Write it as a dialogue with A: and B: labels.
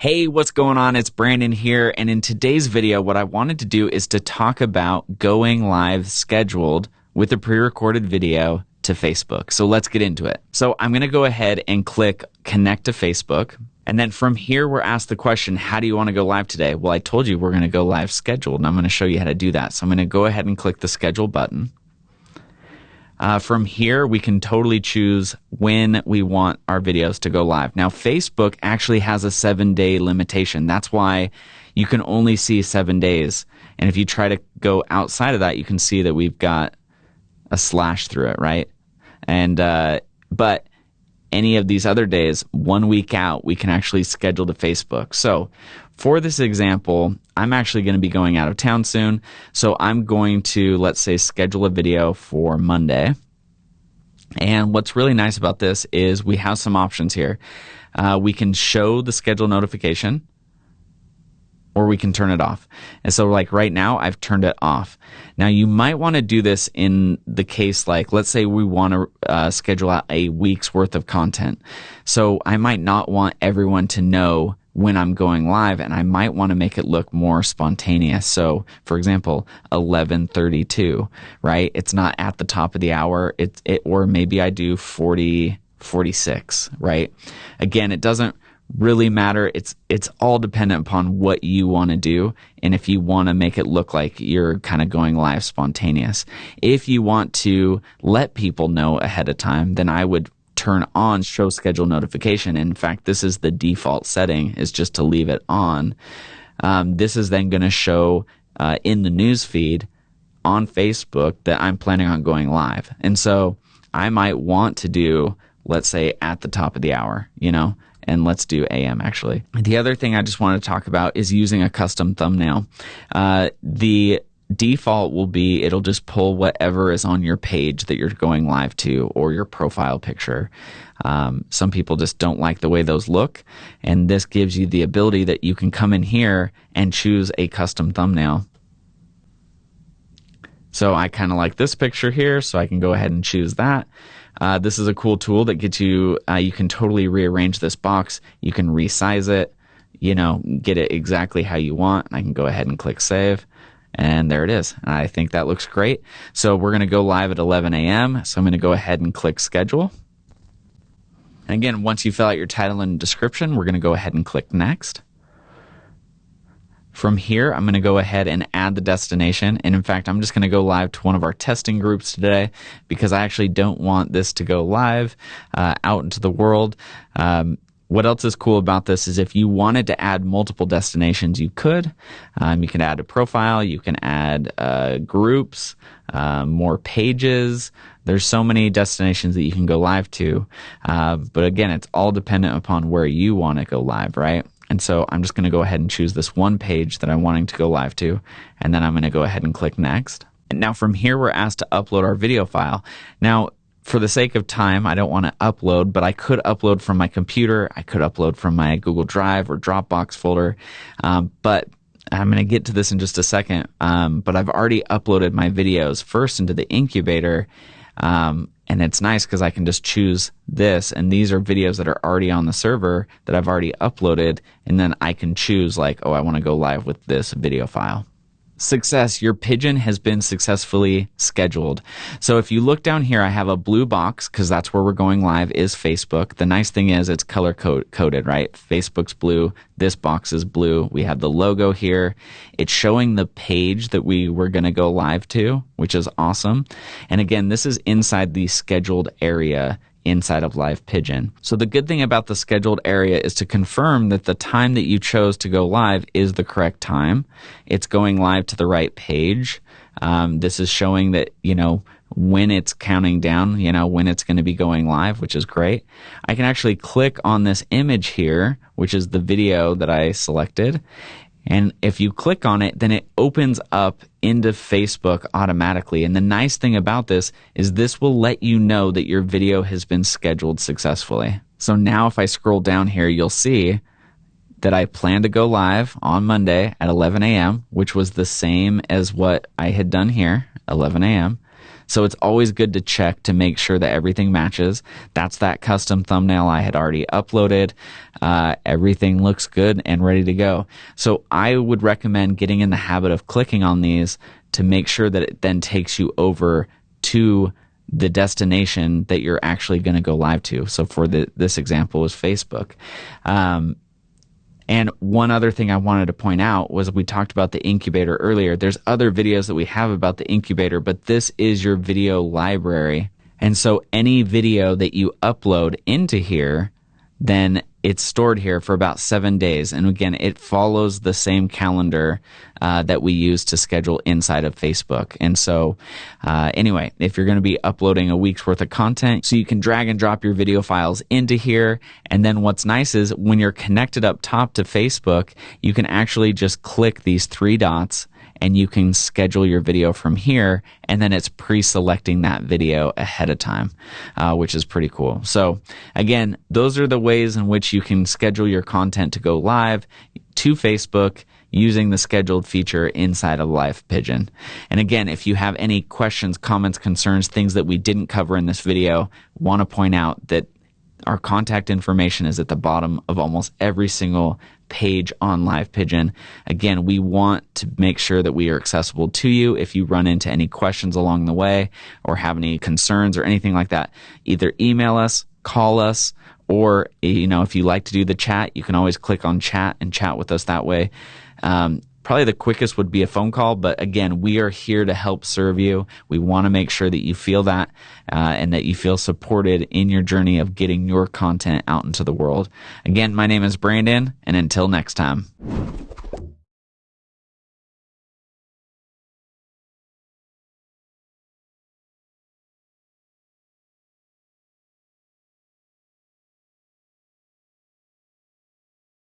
A: Hey, what's going on? It's Brandon here. And in today's video, what I wanted to do is to talk about going live scheduled with a pre recorded video to Facebook. So let's get into it. So I'm going to go ahead and click connect to Facebook. And then from here, we're asked the question, how do you want to go live today? Well, I told you we're going to go live scheduled, and I'm going to show you how to do that. So I'm going to go ahead and click the schedule button. Uh, from here, we can totally choose when we want our videos to go live. Now, Facebook actually has a seven day limitation. That's why you can only see seven days. And if you try to go outside of that, you can see that we've got a slash through it, right? And, uh, but any of these other days, one week out, we can actually schedule to Facebook. So for this example, I'm actually going to be going out of town soon. So I'm going to, let's say, schedule a video for Monday. And what's really nice about this is we have some options here. Uh, we can show the schedule notification or we can turn it off. And so like right now I've turned it off. Now you might want to do this in the case like let's say we want to uh, schedule out a week's worth of content. So I might not want everyone to know when I'm going live and I might want to make it look more spontaneous. So, for example, 11:32, right? It's not at the top of the hour. It it or maybe I do 40 46, right? Again, it doesn't really matter. It's it's all dependent upon what you want to do and if you want to make it look like you're kind of going live spontaneous. If you want to let people know ahead of time, then I would turn on show schedule notification. In fact, this is the default setting is just to leave it on. Um, this is then going to show uh, in the news feed on Facebook that I'm planning on going live. And so I might want to do, let's say at the top of the hour, you know, and let's do AM actually. The other thing I just want to talk about is using a custom thumbnail. Uh, the default will be it'll just pull whatever is on your page that you're going live to or your profile picture. Um, some people just don't like the way those look, and this gives you the ability that you can come in here and choose a custom thumbnail. So I kind of like this picture here, so I can go ahead and choose that. Uh, this is a cool tool that gets you, uh, you can totally rearrange this box. You can resize it, you know, get it exactly how you want. I can go ahead and click save. And there it is. I think that looks great. So we're going to go live at 11 a.m. So I'm going to go ahead and click schedule. And again, once you fill out your title and description, we're going to go ahead and click next. From here, I'm going to go ahead and add the destination. And in fact, I'm just going to go live to one of our testing groups today because I actually don't want this to go live uh, out into the world. Um, what else is cool about this is if you wanted to add multiple destinations, you could. Um, you can add a profile, you can add uh, groups, uh, more pages. There's so many destinations that you can go live to. Uh, but again, it's all dependent upon where you want to go live, right? And so I'm just going to go ahead and choose this one page that I'm wanting to go live to. And then I'm going to go ahead and click next. And now from here, we're asked to upload our video file. Now, for the sake of time, I don't want to upload, but I could upload from my computer. I could upload from my Google Drive or Dropbox folder. Um, but I'm going to get to this in just a second. Um, but I've already uploaded my videos first into the incubator. Um, and it's nice because I can just choose this. And these are videos that are already on the server that I've already uploaded. And then I can choose, like, oh, I want to go live with this video file success, your pigeon has been successfully scheduled. So if you look down here, I have a blue box because that's where we're going live is Facebook. The nice thing is it's color coded, right? Facebook's blue. This box is blue. We have the logo here. It's showing the page that we were going to go live to, which is awesome. And again, this is inside the scheduled area inside of Live Pigeon. So the good thing about the scheduled area is to confirm that the time that you chose to go live is the correct time. It's going live to the right page. Um, this is showing that, you know, when it's counting down, you know, when it's going to be going live, which is great. I can actually click on this image here, which is the video that I selected, and if you click on it, then it opens up into Facebook automatically. And the nice thing about this is this will let you know that your video has been scheduled successfully. So now if I scroll down here, you'll see that I plan to go live on Monday at 11 a.m., which was the same as what I had done here, 11 a.m. So it's always good to check to make sure that everything matches. That's that custom thumbnail I had already uploaded. Uh, everything looks good and ready to go. So I would recommend getting in the habit of clicking on these to make sure that it then takes you over to the destination that you're actually going to go live to. So for the, this example is Facebook. Um, and one other thing I wanted to point out was we talked about the incubator earlier. There's other videos that we have about the incubator, but this is your video library. And so any video that you upload into here, then it's stored here for about seven days. And again, it follows the same calendar uh, that we use to schedule inside of Facebook. And so, uh, anyway, if you're going to be uploading a week's worth of content, so you can drag and drop your video files into here. And then what's nice is when you're connected up top to Facebook, you can actually just click these three dots and you can schedule your video from here and then it's pre-selecting that video ahead of time uh, which is pretty cool. So again those are the ways in which you can schedule your content to go live to facebook using the scheduled feature inside of live pigeon. And again if you have any questions comments concerns things that we didn't cover in this video want to point out that our contact information is at the bottom of almost every single page on Live Pigeon. Again, we want to make sure that we are accessible to you. If you run into any questions along the way or have any concerns or anything like that, either email us, call us, or you know, if you like to do the chat, you can always click on chat and chat with us that way. Um, Probably the quickest would be a phone call, but again, we are here to help serve you. We want to make sure that you feel that uh, and that you feel supported in your journey of getting your content out into the world. Again, my name is Brandon, and until next time.